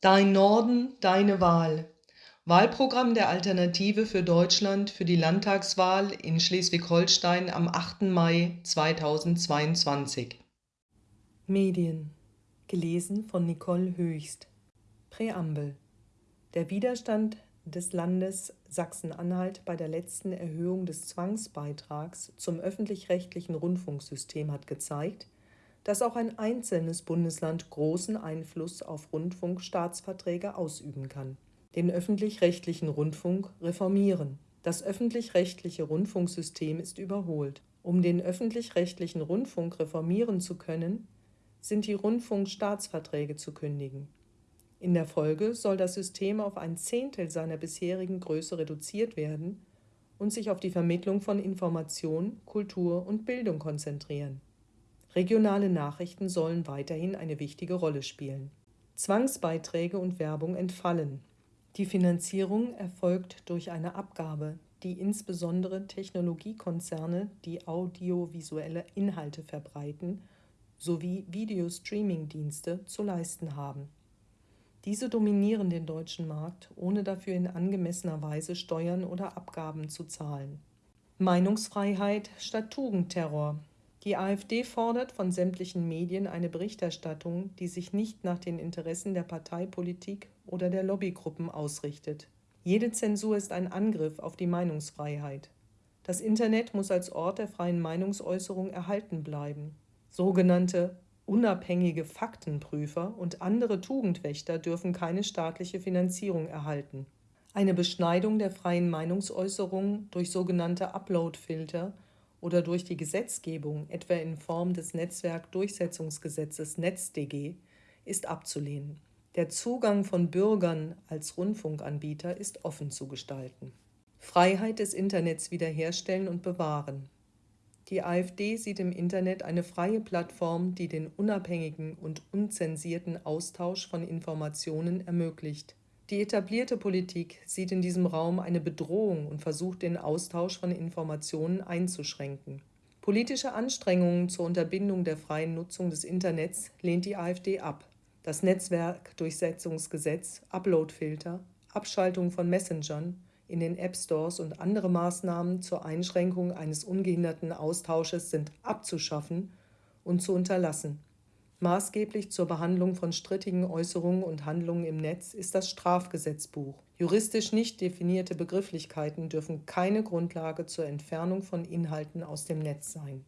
Dein Norden, deine Wahl. Wahlprogramm der Alternative für Deutschland für die Landtagswahl in Schleswig-Holstein am 8. Mai 2022. Medien. Gelesen von Nicole Höchst. Präambel. Der Widerstand des Landes Sachsen-Anhalt bei der letzten Erhöhung des Zwangsbeitrags zum öffentlich-rechtlichen Rundfunksystem hat gezeigt, dass auch ein einzelnes Bundesland großen Einfluss auf Rundfunkstaatsverträge ausüben kann. Den öffentlich-rechtlichen Rundfunk reformieren. Das öffentlich-rechtliche Rundfunksystem ist überholt. Um den öffentlich-rechtlichen Rundfunk reformieren zu können, sind die Rundfunkstaatsverträge zu kündigen. In der Folge soll das System auf ein Zehntel seiner bisherigen Größe reduziert werden und sich auf die Vermittlung von Information, Kultur und Bildung konzentrieren. Regionale Nachrichten sollen weiterhin eine wichtige Rolle spielen. Zwangsbeiträge und Werbung entfallen. Die Finanzierung erfolgt durch eine Abgabe, die insbesondere Technologiekonzerne, die audiovisuelle Inhalte verbreiten, sowie Videostreaming-Dienste zu leisten haben. Diese dominieren den deutschen Markt, ohne dafür in angemessener Weise Steuern oder Abgaben zu zahlen. Meinungsfreiheit statt Tugendterror. Die AfD fordert von sämtlichen Medien eine Berichterstattung, die sich nicht nach den Interessen der Parteipolitik oder der Lobbygruppen ausrichtet. Jede Zensur ist ein Angriff auf die Meinungsfreiheit. Das Internet muss als Ort der freien Meinungsäußerung erhalten bleiben. Sogenannte unabhängige Faktenprüfer und andere Tugendwächter dürfen keine staatliche Finanzierung erhalten. Eine Beschneidung der freien Meinungsäußerung durch sogenannte Upload-Filter oder durch die Gesetzgebung, etwa in Form des Netzwerkdurchsetzungsgesetzes NetzDG, ist abzulehnen. Der Zugang von Bürgern als Rundfunkanbieter ist offen zu gestalten. Freiheit des Internets wiederherstellen und bewahren. Die AfD sieht im Internet eine freie Plattform, die den unabhängigen und unzensierten Austausch von Informationen ermöglicht. Die etablierte Politik sieht in diesem Raum eine Bedrohung und versucht, den Austausch von Informationen einzuschränken. Politische Anstrengungen zur Unterbindung der freien Nutzung des Internets lehnt die AfD ab. Das Netzwerkdurchsetzungsgesetz, Uploadfilter, Abschaltung von Messengern in den App Stores und andere Maßnahmen zur Einschränkung eines ungehinderten Austausches sind abzuschaffen und zu unterlassen. Maßgeblich zur Behandlung von strittigen Äußerungen und Handlungen im Netz ist das Strafgesetzbuch. Juristisch nicht definierte Begrifflichkeiten dürfen keine Grundlage zur Entfernung von Inhalten aus dem Netz sein